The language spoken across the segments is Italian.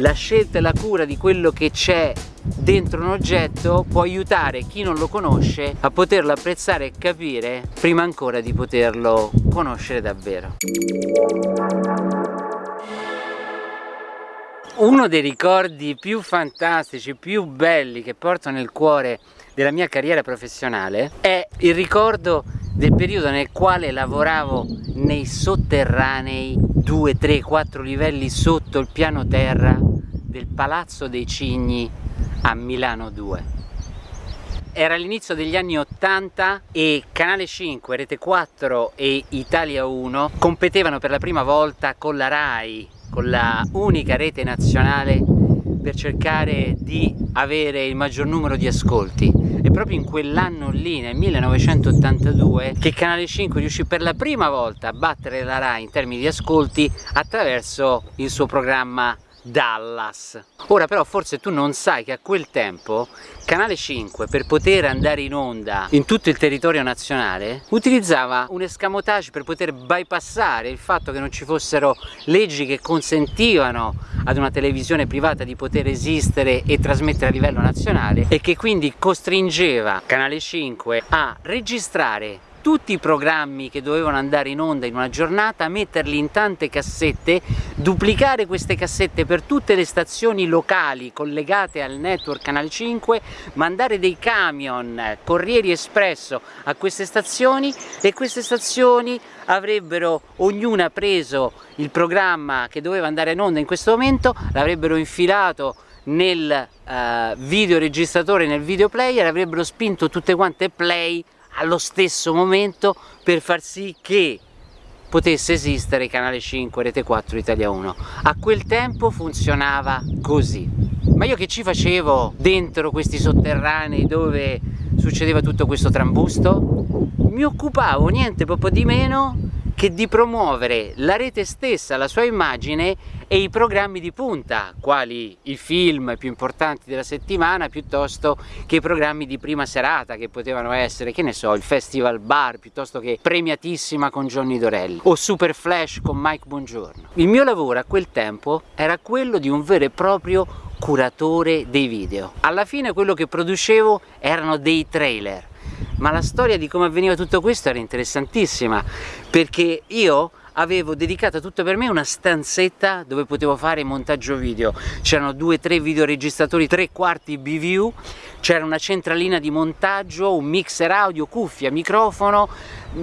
la scelta e la cura di quello che c'è dentro un oggetto può aiutare chi non lo conosce a poterlo apprezzare e capire prima ancora di poterlo conoscere davvero. Uno dei ricordi più fantastici, più belli che porto nel cuore della mia carriera professionale è il ricordo del periodo nel quale lavoravo nei sotterranei 2, 3, 4 livelli sotto il piano terra del Palazzo dei Cigni a Milano 2. Era l'inizio degli anni 80 e Canale 5, Rete 4 e Italia 1 competevano per la prima volta con la RAI, con la unica rete nazionale per cercare di avere il maggior numero di ascolti proprio in quell'anno lì, nel 1982, che Canale 5 riuscì per la prima volta a battere la RAI in termini di ascolti attraverso il suo programma Dallas. Ora però forse tu non sai che a quel tempo Canale 5 per poter andare in onda in tutto il territorio nazionale utilizzava un escamotage per poter bypassare il fatto che non ci fossero leggi che consentivano ad una televisione privata di poter esistere e trasmettere a livello nazionale e che quindi costringeva Canale 5 a registrare tutti i programmi che dovevano andare in onda in una giornata, metterli in tante cassette, duplicare queste cassette per tutte le stazioni locali collegate al network Canale 5, mandare dei camion Corrieri Espresso a queste stazioni e queste stazioni avrebbero ognuna preso il programma che doveva andare in onda in questo momento, l'avrebbero infilato nel uh, videoregistratore, nel videoplayer, avrebbero spinto tutte quante play allo stesso momento per far sì che potesse esistere Canale 5, Rete 4, Italia 1. A quel tempo funzionava così. Ma io che ci facevo dentro questi sotterranei dove succedeva tutto questo trambusto? Mi occupavo niente proprio di meno che di promuovere la rete stessa, la sua immagine e i programmi di punta, quali i film più importanti della settimana piuttosto che i programmi di prima serata che potevano essere, che ne so, il Festival Bar piuttosto che Premiatissima con Johnny Dorelli o Super Flash con Mike Buongiorno. Il mio lavoro a quel tempo era quello di un vero e proprio curatore dei video. Alla fine quello che producevo erano dei trailer ma la storia di come avveniva tutto questo era interessantissima perché io avevo dedicato tutto per me una stanzetta dove potevo fare montaggio video. C'erano due o tre videoregistratori tre quarti BVU c'era una centralina di montaggio un mixer audio, cuffia, microfono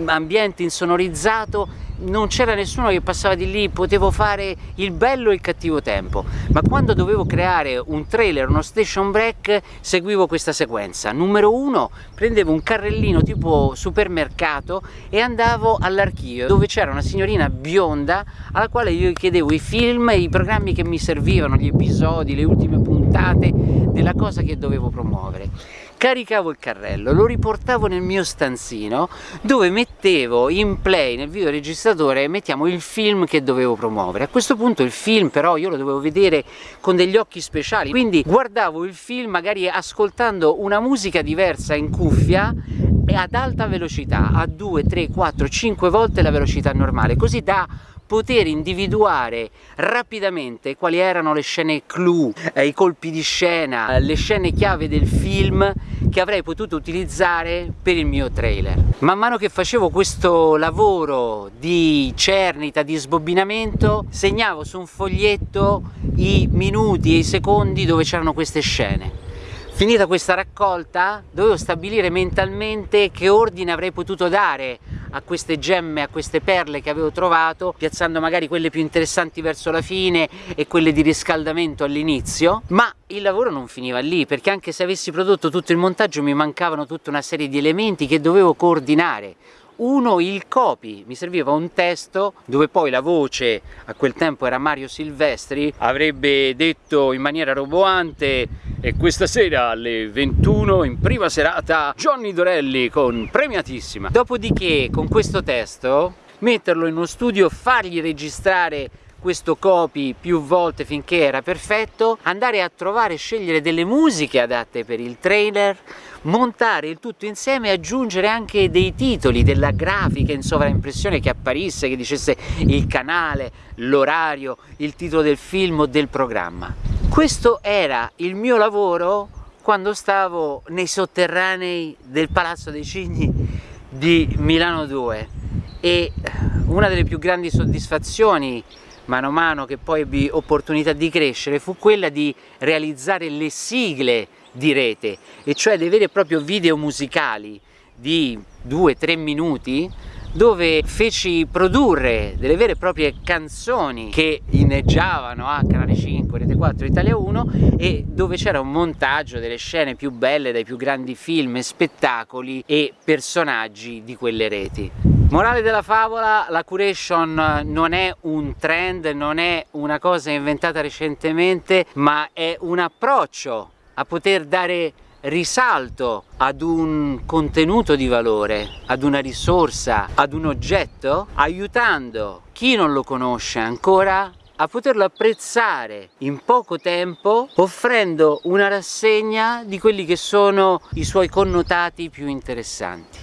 ambiente insonorizzato non c'era nessuno che passava di lì, potevo fare il bello e il cattivo tempo, ma quando dovevo creare un trailer, uno station break, seguivo questa sequenza. Numero uno, prendevo un carrellino tipo supermercato e andavo all'archivio dove c'era una signorina bionda alla quale io chiedevo i film i programmi che mi servivano, gli episodi, le ultime puntate della cosa che dovevo promuovere caricavo il carrello, lo riportavo nel mio stanzino dove mettevo in play nel videoregistratore mettiamo il film che dovevo promuovere. A questo punto il film però io lo dovevo vedere con degli occhi speciali, quindi guardavo il film magari ascoltando una musica diversa in cuffia ad alta velocità, a 2, 3, 4, 5 volte la velocità normale, così da poter individuare rapidamente quali erano le scene clou, eh, i colpi di scena, eh, le scene chiave del film che avrei potuto utilizzare per il mio trailer. Man mano che facevo questo lavoro di cernita, di sbobbinamento, segnavo su un foglietto i minuti e i secondi dove c'erano queste scene. Finita questa raccolta dovevo stabilire mentalmente che ordine avrei potuto dare a queste gemme, a queste perle che avevo trovato, piazzando magari quelle più interessanti verso la fine e quelle di riscaldamento all'inizio, ma il lavoro non finiva lì, perché anche se avessi prodotto tutto il montaggio mi mancavano tutta una serie di elementi che dovevo coordinare uno il copy, mi serviva un testo dove poi la voce, a quel tempo era Mario Silvestri, avrebbe detto in maniera roboante e questa sera alle 21 in prima serata Johnny Dorelli con Premiatissima. Dopodiché con questo testo metterlo in uno studio, fargli registrare questo copy più volte finché era perfetto, andare a trovare e scegliere delle musiche adatte per il trailer, montare il tutto insieme e aggiungere anche dei titoli, della grafica in sovraimpressione che apparisse, che dicesse il canale, l'orario, il titolo del film o del programma. Questo era il mio lavoro quando stavo nei sotterranei del Palazzo dei Cigni di Milano 2 e una delle più grandi soddisfazioni mano a mano che poi ebbi opportunità di crescere fu quella di realizzare le sigle di rete e cioè dei veri e propri video musicali di 2-3 minuti dove feci produrre delle vere e proprie canzoni che inneggiavano a Canale 5, Rete 4, Italia 1 e dove c'era un montaggio delle scene più belle dai più grandi film spettacoli e personaggi di quelle reti. Morale della favola, la curation non è un trend, non è una cosa inventata recentemente, ma è un approccio a poter dare risalto ad un contenuto di valore, ad una risorsa, ad un oggetto, aiutando chi non lo conosce ancora a poterlo apprezzare in poco tempo offrendo una rassegna di quelli che sono i suoi connotati più interessanti.